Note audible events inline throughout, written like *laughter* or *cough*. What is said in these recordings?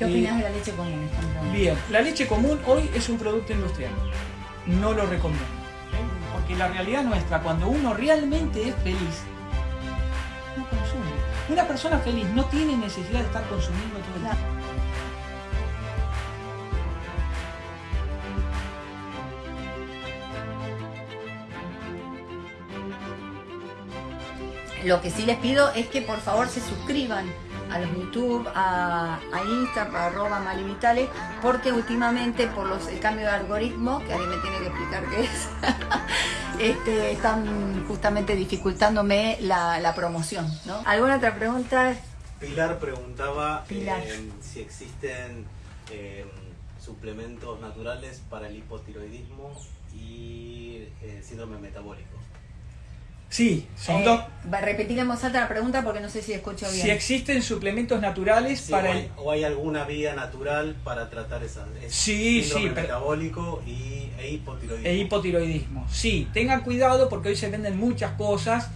¿Qué opinas de la leche común? Bien, la leche común hoy es un producto industrial. No lo recomiendo. ¿eh? Porque la realidad nuestra, cuando uno realmente es feliz, no consume. Una persona feliz no tiene necesidad de estar consumiendo todo el tiempo. Lo que sí les pido es que por favor se suscriban a los YouTube, a, a Insta, a arroba Malivitales, porque últimamente por los, el cambio de algoritmo, que alguien me tiene que explicar qué es, *laughs* este, están justamente dificultándome la, la promoción. ¿no? ¿Alguna otra pregunta? Pilar preguntaba Pilar. eh, si existen eh, suplementos naturales para el hipotiroidismo y el síndrome metabólico. Sí, son Eh, dos. va a repetir en voz alta la pregunta porque no sé si escucho bien. Si existen suplementos naturales Sí, para o, el... hay, o hay alguna vía natural para tratar esa ese Sí, sí, pero- metabólico y, e hipotiroidismo. e hipotiroidismo. Sí, tengan cuidado porque hoy se venden muchas cosas.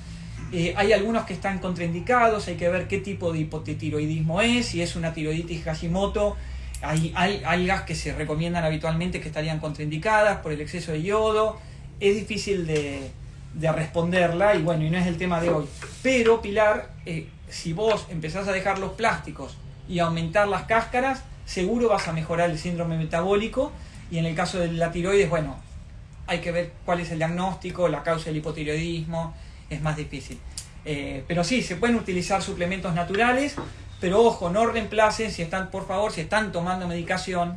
Eh, hay algunos que están contraindicados, hay que ver qué tipo de hipotiroidismo es, si es una tiroiditis Hashimoto. Hay, hay algas que se recomiendan habitualmente que estarían contraindicadas por el exceso de yodo. Es difícil de, de responderla y bueno, y no es el tema de hoy. Pero Pilar, eh, si vos empezás a dejar los plásticos y aumentar las cáscaras, seguro vas a mejorar el síndrome metabólico y en el caso de la tiroides, bueno, hay que ver cuál es el diagnóstico, la causa del hipotiroidismo, es más difícil. Eh, pero sí, se pueden utilizar suplementos naturales, pero ojo, no reemplacen, si están, por favor, si están tomando medicación,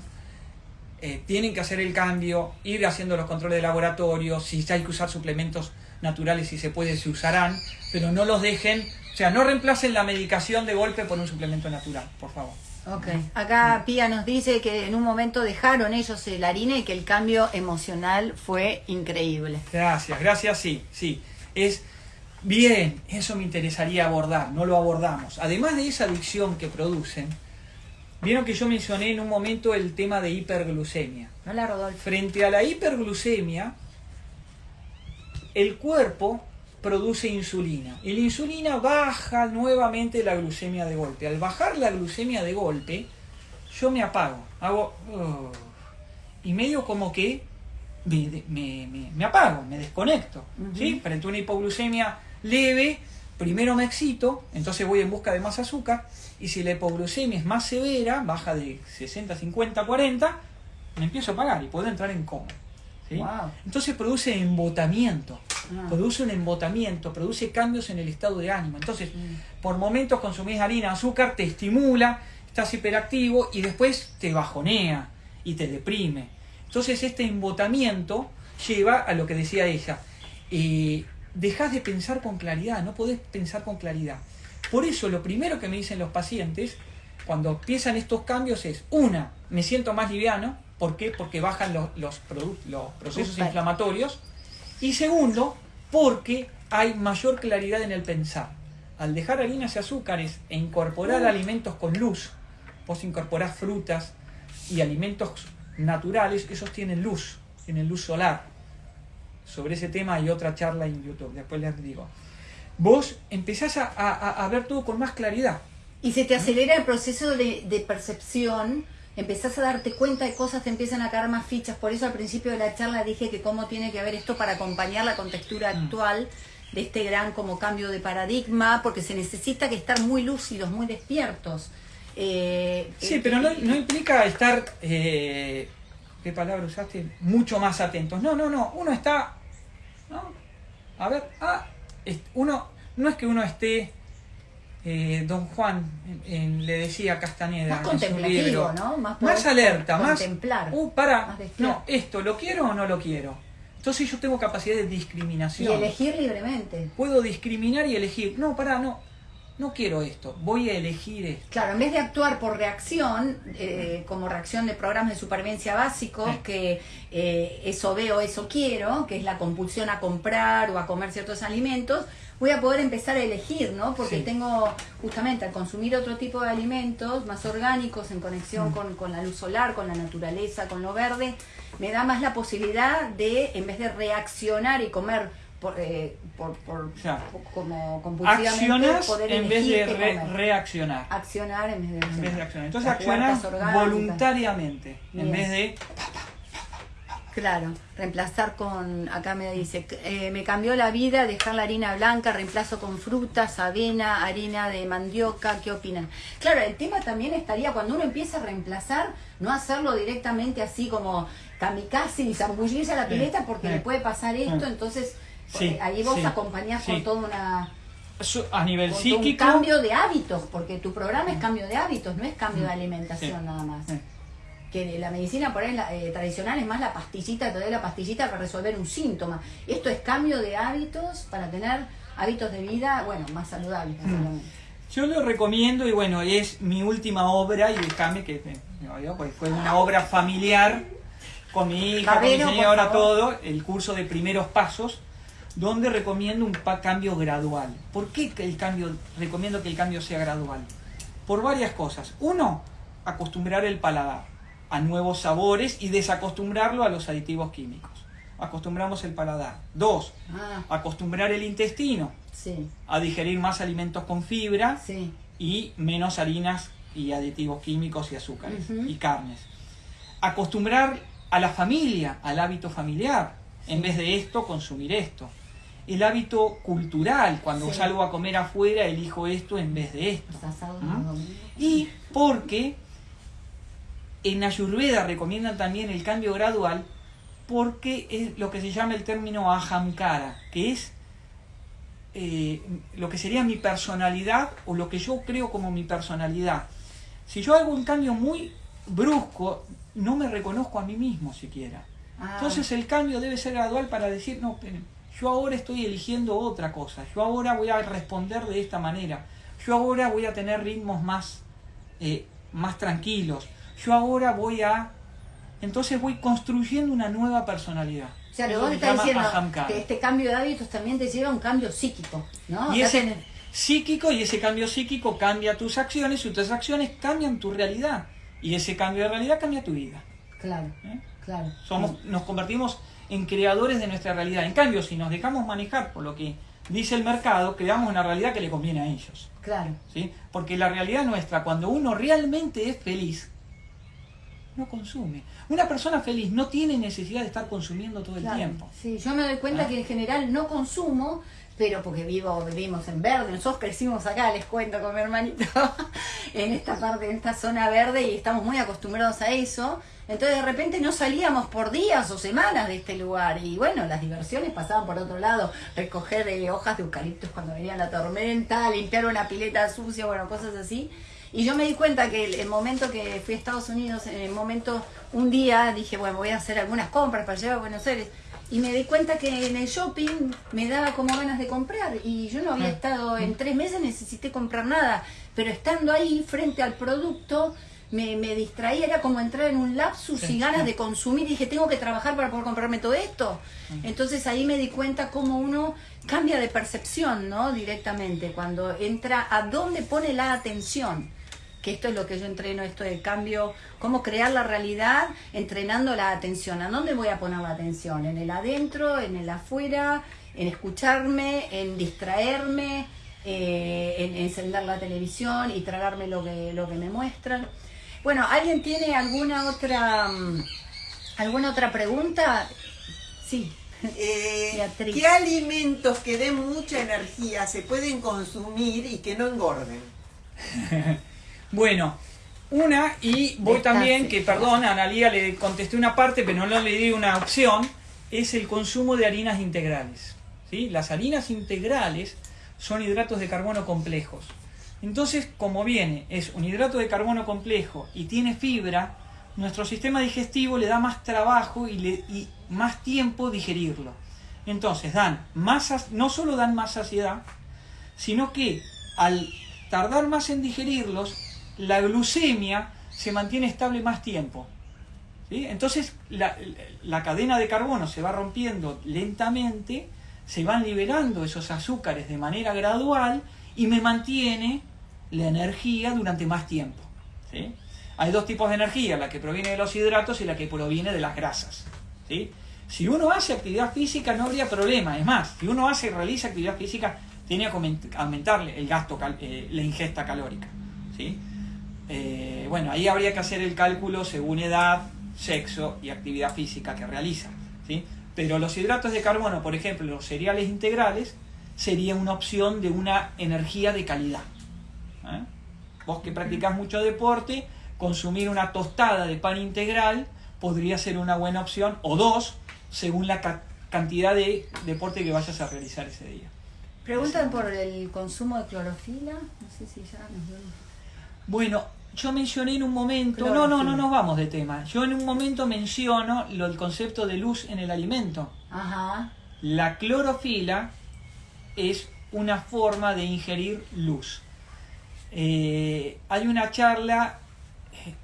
eh, tienen que hacer el cambio, ir haciendo los controles de laboratorio, si hay que usar suplementos naturales, si se puede, se usarán, pero no los dejen, o sea, no reemplacen la medicación de golpe por un suplemento natural, por favor. Ok. Acá Pía nos dice que en un momento dejaron ellos la harina y que el cambio emocional fue increíble. Gracias, gracias, sí, sí. Es bien, eso me interesaría abordar, no lo abordamos. Además de esa adicción que producen, vieron que yo mencioné en un momento el tema de hiperglucemia. ¿No la Rodolfo? Frente a la hiperglucemia, el cuerpo produce insulina y la insulina baja nuevamente la glucemia de golpe. Al bajar la glucemia de golpe, yo me apago, hago "Ugh", y medio como que me, me- me- me apago, me desconecto. ¿sí? Frente a una hipoglucemia leve, primero me excito, entonces voy en busca de más azúcar, y si la hipoglucemia es más severa, baja de 60, 50, 40, me empiezo a apagar y puedo entrar en coma. ¿Sí? Wow. Entonces produce embotamiento, Ah. produce un embotamiento, produce cambios en el estado de ánimo. Entonces, Mm. por momentos consumís harina, azúcar, te estimula, estás hiperactivo y después te bajonea y te deprime. Entonces este embotamiento lleva a lo que decía ella, eh, dejas de pensar con claridad, no podés pensar con claridad. Por eso lo primero que me dicen los pacientes cuando empiezan estos cambios es, una, me siento más liviano, ¿por qué? Porque bajan los, los, los procesos inflamatorios. Y segundo, porque hay mayor claridad en el pensar. Al dejar harinas y azúcares e incorporar alimentos con luz, vos incorporás frutas y alimentos naturales, esos tienen luz, tienen luz solar. Sobre ese tema hay otra charla en YouTube, después les digo. Vos empezás a, a- a ver todo con más claridad. Y se te acelera el proceso de, de percepción, empezás a darte cuenta de cosas, te empiezan a caer más fichas. Por eso al principio de la charla dije que cómo tiene que ver esto para acompañar la contextura Mm. actual de este gran como cambio de paradigma, porque se necesita que estar muy lúcidos, muy despiertos. Eh, Sí, eh, pero no, no implica estar, eh, ¿qué palabra usaste? Mucho más atentos. No, no, no, uno está, ¿no? A ver, ah, uno, no es que uno esté, eh, don Juan en- le decía a Castaneda Más contemplativo, libro, ¿no? Más más, alerta, más, contemplar, uh, para, más despierto. no, esto, ¿lo quiero o no lo quiero? Entonces yo tengo capacidad de y discriminación. elegir libremente. Puedo discriminar y elegir, no, para, no, no quiero esto, voy a elegir esto. Claro, en vez de actuar por reacción, eh, como reacción de programas de supervivencia básicos, Sí. que eh, eso veo, eso quiero, que es la compulsión a comprar o a comer ciertos alimentos, voy a poder empezar a elegir, ¿no? Porque Sí. tengo, justamente, al consumir otro tipo de alimentos más orgánicos, en conexión Mm. con, con la luz solar, con la naturaleza, con lo verde, me da más la posibilidad de, en vez de reaccionar y comer por, eh, por, por- como compulsivamente Accionas poder en vez de re- comer. reaccionar. accionar en vez de En accionar. vez de accionar. Entonces accionas voluntariamente en vez de Claro, reemplazar con, acá me dice, eh, me cambió la vida dejar la harina blanca, reemplazo con frutas, avena, harina de mandioca, ¿qué opinan? Claro, el tema también estaría cuando uno empieza a reemplazar, no hacerlo directamente así como kamikaze y zambullirse a la pileta porque le puede pasar esto, entonces Sí, eh, ahí vos sí, acompañás sí. con toda una a nivel con todo un psíquico. cambio de hábitos, porque tu programa es cambio de hábitos, no es cambio de alimentación nada más. Que la medicina por ahí la, eh, tradicional es más la pastillita, te doy la pastillita para resolver un síntoma. Esto es cambio de hábitos para tener hábitos de vida, bueno, más saludables. Mm. básicamente. Yo lo recomiendo y bueno, es mi última obra y déjame que yo, pues fue una obra familiar con mi hija, con mi señora, todo, el curso de primeros pasos, donde recomiendo un cambio gradual. ¿Por qué el cambio, recomiendo que el cambio sea gradual? Por varias cosas. Uno, acostumbrar el paladar a nuevos sabores y desacostumbrarlo a los aditivos químicos. Acostumbramos el paladar. Dos, Ah, acostumbrar el intestino sí, a digerir más alimentos con fibra sí. y menos harinas y aditivos químicos y azúcares y carnes. Acostumbrar a la familia, al hábito familiar, en vez de esto, consumir esto. El hábito cultural, cuando salgo a comer afuera, elijo esto en vez de esto. Domingos. Y porque en Ayurveda recomiendan también el cambio gradual porque es lo que se llama el término ahamkara, que es eh, lo que sería mi personalidad o lo que yo creo como mi personalidad. Si yo hago un cambio muy brusco, no me reconozco a mí mismo siquiera. Ah, Entonces el cambio debe ser gradual para decir, no, esperen, yo ahora estoy eligiendo otra cosa, yo ahora voy a responder de esta manera, yo ahora voy a tener ritmos más, eh, más tranquilos, yo ahora voy a... Entonces voy construyendo una nueva personalidad. o sea, lo vos estás diciendo ahamkara. que este cambio de hábitos también te lleva a un cambio psíquico, ¿no? Y O sea, ese tenés- psíquico y ese cambio psíquico cambia tus acciones y tus acciones cambian tu realidad. Y ese cambio de realidad cambia tu vida. Claro, ¿eh? claro. Somos, nos convertimos en creadores de nuestra realidad. En cambio, si nos dejamos manejar por lo que dice el mercado, creamos una realidad que le conviene a ellos. Claro. ¿sí? Porque la realidad nuestra, cuando uno realmente es feliz, no consume. Una persona feliz no tiene necesidad de estar consumiendo todo el tiempo. Sí, yo me doy cuenta Ah. que en general no consumo, pero porque vivo, vivimos en verde, nosotros crecimos acá, les cuento con mi hermanito, *laughs* en esta parte, en esta zona verde y estamos muy acostumbrados a eso. Entonces de repente no salíamos por días o semanas de este lugar y bueno, las diversiones pasaban por otro lado, recoger eh, hojas de eucaliptos cuando venía la tormenta, limpiar una pileta sucia, bueno, cosas así. Y yo me di cuenta que el, el momento que fui a Estados Unidos, en el momento, un día dije, bueno, voy a hacer algunas compras para llevar a Buenos Aires. Y me di cuenta que en el shopping me daba como ganas de comprar. Y yo no había Ah. estado, en tres meses necesité comprar nada. Pero estando ahí frente al producto, me, me distraía, era como entrar en un lapsus Sí, y ganas sí. de consumir. Y dije, tengo que trabajar para poder comprarme todo esto. Entonces ahí me di cuenta cómo uno cambia de percepción, ¿no? Directamente, cuando entra a dónde pone la atención que esto es lo que yo entreno, esto del cambio, cómo crear la realidad entrenando la atención. ¿A dónde voy a poner la atención? ¿En el adentro, en el afuera, en escucharme, en distraerme, eh, en encender la televisión y tragarme lo que, lo que me muestran? Bueno, ¿alguien tiene alguna otra, mm, alguna otra pregunta? Sí. *laughs* Eh, Beatriz. ¿Qué alimentos que den mucha energía se pueden consumir y que no engorden? *laughs* Bueno, una, y voy también, que perdón, a Analia le contesté una parte, pero no le di una opción, es el consumo de harinas integrales. ¿sí? Las harinas integrales son hidratos de carbono complejos. Entonces, como viene, es un hidrato de carbono complejo y tiene fibra, nuestro sistema digestivo le da más trabajo y, le, y más tiempo digerirlo. Entonces, dan más, sac- no solo dan más saciedad, sino que al tardar más en digerirlos, la glucemia se mantiene estable más tiempo. ¿sí? Entonces la, la cadena de carbono se va rompiendo lentamente, se van liberando esos azúcares de manera gradual y me mantiene la energía durante más tiempo. ¿sí? Hay dos tipos de energía, la que proviene de los hidratos y la que proviene de las grasas. ¿sí? Si uno hace actividad física no habría problema. Es más, si uno hace y realiza actividad física, tiene que aument- aumentarle el gasto, eh, la ingesta calórica. ¿sí? Eh, bueno, ahí habría que hacer el cálculo según edad, sexo y actividad física que realiza. ¿sí? Pero los hidratos de carbono, por ejemplo, los cereales integrales, sería una opción de una energía de calidad. ¿eh? Vos que practicás mucho deporte, consumir una tostada de pan integral podría ser una buena opción, o dos, según la ca- cantidad de deporte que vayas a realizar ese día. Preguntan por el consumo de clorofila. No sé si ya nos vemos. Bueno, yo mencioné en un momento, no, no, no nos vamos de tema, yo en un momento menciono lo, el concepto de luz en el alimento. Ajá. La clorofila es una forma de ingerir luz. Eh, hay una charla eh,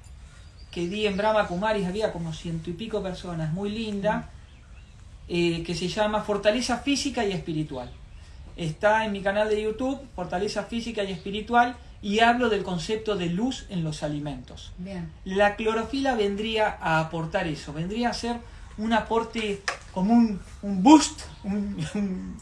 que di en Brahma Kumaris, había como ciento y pico personas, muy linda, eh, que se llama Fortaleza Física y Espiritual. Está en mi canal de YouTube, Fortaleza Física y Espiritual, y hablo del concepto de luz en los alimentos. Bien. La clorofila vendría a aportar eso, vendría a ser un aporte como un, un boost, un, un-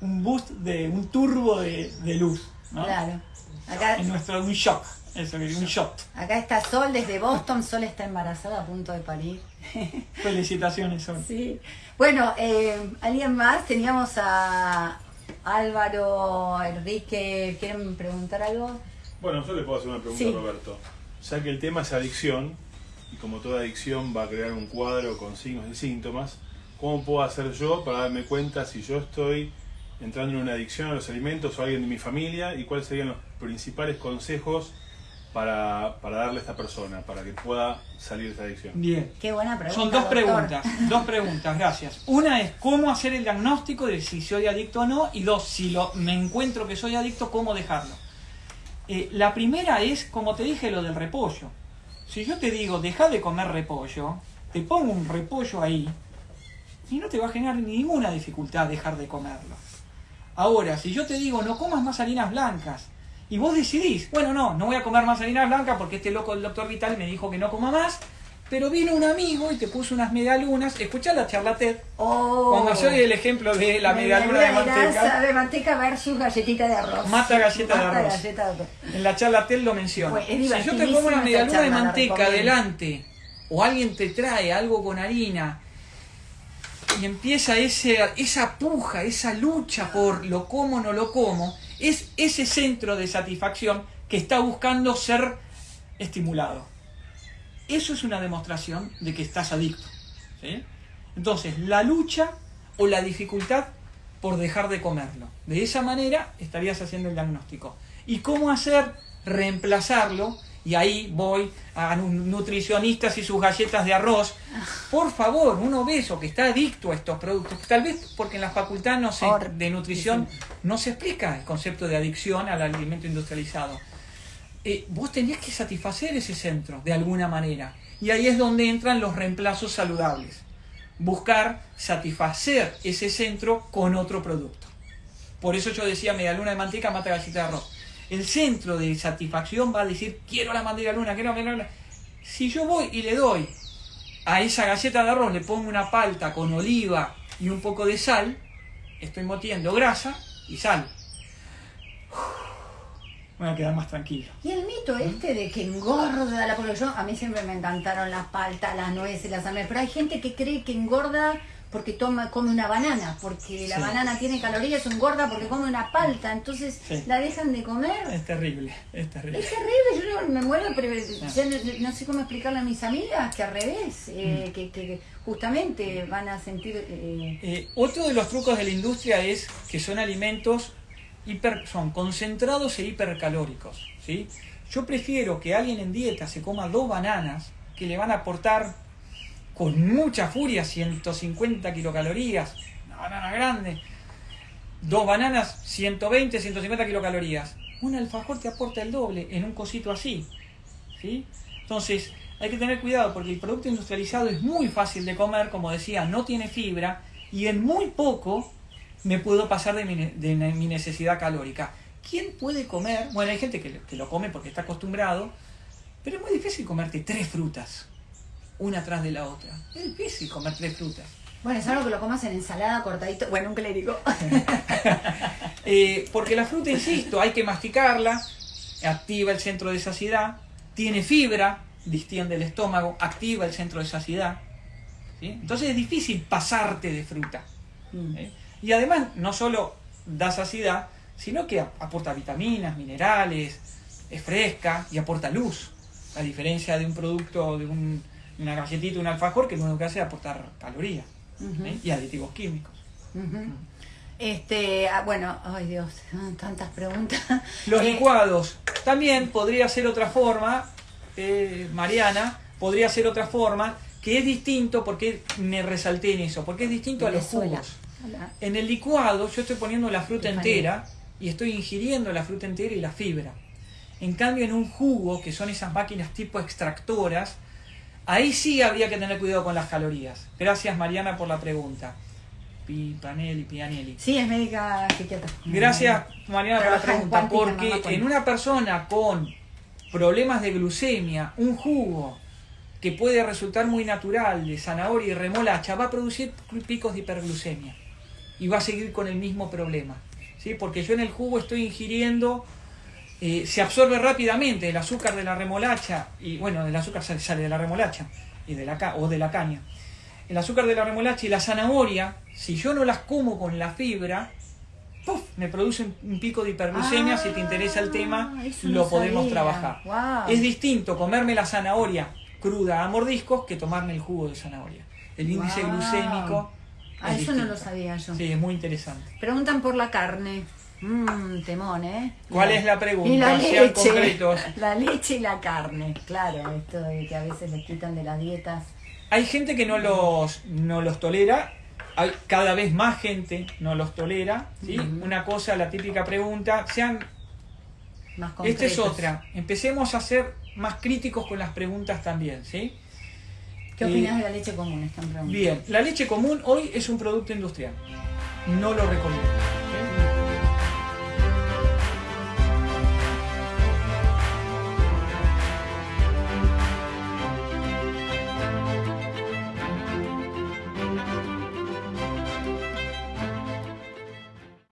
un boost de un turbo de, de luz. ¿no? Claro. Acá, En nuestro un shock, eso, un shot. acá está Sol desde Boston. Sol está embarazada a punto de parir. Felicitaciones, Sol. Sí. Bueno, eh, ¿alguien más? Teníamos a Álvaro, Enrique. ¿Quieren preguntar algo? Bueno, yo le puedo hacer una pregunta Sí. a Roberto. Ya que el tema es adicción, y como toda adicción va a crear un cuadro con signos y síntomas, ¿cómo puedo hacer yo para darme cuenta si yo estoy entrando en una adicción a los alimentos o alguien de mi familia y cuáles serían los principales consejos para, para darle a esta persona, para que pueda salir de esta adicción? Bien. Qué buena pregunta. Son dos doctor. preguntas, dos preguntas, gracias. Una es cómo hacer el diagnóstico de si soy adicto o no, y dos, si lo, me encuentro que soy adicto, cómo dejarlo. Eh, la primera es, como te dije, lo del repollo. Si yo te digo, deja de comer repollo, te pongo un repollo ahí, y no te va a generar ninguna dificultad dejar de comerlo. Ahora, si yo te digo, no comas más harinas blancas, y vos decidís, bueno, no, no voy a comer más harinas blancas porque este loco del doctor Vital me dijo que no coma más, pero vino un amigo y te puso unas medialunas, escuchá la charla TED, Oh. cuando yo di el ejemplo de la medialuna de manteca, de manteca versus galletita de arroz. Mata galleta de arroz. galleta de arroz. en la charla TED lo menciona. Pues, si yo te pongo una medialuna de manteca adelante, o alguien te trae algo con harina, y empieza ese, esa puja, esa lucha por lo como o no lo como, es ese centro de satisfacción que está buscando ser estimulado. Eso es una demostración de que estás adicto. ¿sí? Entonces, la lucha o la dificultad por dejar de comerlo. De esa manera estarías haciendo el diagnóstico. ¿Y cómo hacer? Reemplazarlo. Y ahí voy a nutricionistas y sus galletas de arroz. Por favor, un obeso que está adicto a estos productos, tal vez porque en la facultad no se, de nutrición no se explica el concepto de adicción al alimento industrializado. Eh, vos tenés que satisfacer ese centro de alguna manera. Y ahí es donde entran los reemplazos saludables. Buscar satisfacer ese centro con otro producto. Por eso yo decía, media luna de manteca mata galleta de arroz. El centro de satisfacción va a decir, quiero la media luna, quiero la luna. Si yo voy y le doy a esa galleta de arroz, le pongo una palta con oliva y un poco de sal, estoy metiendo grasa y sal. Voy a quedar más tranquilo. Y el mito este de que engorda la yo a mí siempre me encantaron las paltas, las nueces, las almendras, pero hay gente que cree que engorda porque toma come una banana, porque la Sí. banana tiene calorías, o engorda porque come una palta, entonces Sí. la dejan de comer. Es terrible, es terrible. Es terrible, yo me muero, pero ya no, no sé cómo explicarle a mis amigas que al revés, eh, Mm. que, que justamente van a sentir... eh, Eh, otro de los trucos de la industria es que son alimentos hiper, son concentrados e hipercalóricos. ¿sí? Yo prefiero que alguien en dieta se coma dos bananas que le van a aportar con mucha furia 150 kilocalorías, una banana grande, dos bananas 120, 150 kilocalorías. Un alfajor te aporta el doble en un cosito así. ¿sí? Entonces, hay que tener cuidado porque el producto industrializado es muy fácil de comer, como decía, no tiene fibra y en muy poco me puedo pasar de mi, necesidad calórica. ¿Quién puede comer? Bueno, hay gente que, que lo come porque está acostumbrado, pero es muy difícil comerte tres frutas, una tras de la otra. Es difícil comer tres frutas. Bueno, es algo que lo comas en ensalada, cortadito. Bueno, un clérigo. *laughs* Eh, porque la fruta, insisto, hay que masticarla, activa el centro de saciedad, tiene fibra, distiende el estómago, activa el centro de saciedad. ¿sí? Entonces es difícil pasarte de fruta. ¿eh? Y además no solo da saciedad, sino que ap- aporta vitaminas, minerales, es fresca y aporta luz. A diferencia de un producto, de un- una galletita, un alfajor, que lo único que hace es aportar calorías ¿eh? y aditivos químicos. Este, ah, bueno, ay Dios, *laughs* tantas preguntas. Los Eh, licuados también podría ser otra forma, eh, Mariana, podría ser otra forma, que es distinto, porque me resalté en eso, porque es distinto a los jugos. En el licuado yo estoy poniendo la fruta entera y estoy ingiriendo la fruta entera y la fibra. En cambio, en un jugo, que son esas máquinas tipo extractoras, ahí sí habría que tener cuidado con las calorías. Gracias, Mariana, por la pregunta. Pipanelli, Pianelli. Sí, es médica psiquiatra. Gracias, Mariana, por la pregunta. Porque cuántica. en una persona con problemas de glucemia, un jugo que puede resultar muy natural de zanahoria y remolacha va a producir picos de hiperglucemia y va a seguir con el mismo problema. ¿sí? Porque yo en el jugo estoy ingiriendo, eh, se absorbe rápidamente el azúcar de la remolacha, y bueno, el azúcar sale, sale de la remolacha y de la, ca- o de la caña. El azúcar de la remolacha y la zanahoria, si yo no las como con la fibra, ¡puf! me produce un- pico de hiperglucemia. si te interesa el tema, Ah, lo no podemos sabía. trabajar. Es distinto comerme la zanahoria cruda a mordiscos que tomarme el jugo de zanahoria. El índice glucémico. Ah, es eso no lo sabía yo. Sí, es muy interesante. Preguntan por la carne. Mmm, temón, ¿eh? ¿Cuál es la pregunta? Y la leche. concretos. *laughs* La leche y la carne. Claro, esto de que a veces les quitan de las dietas. Hay gente que no los, no los tolera, hay cada vez más gente no los tolera. ¿sí? Una cosa, la típica pregunta, sean, Más esta es otra, empecemos a ser más críticos con las preguntas también. ¿sí? ¿Qué Eh, opinas de la leche común? Están. Bien, la leche común hoy es un producto industrial. No lo recomiendo.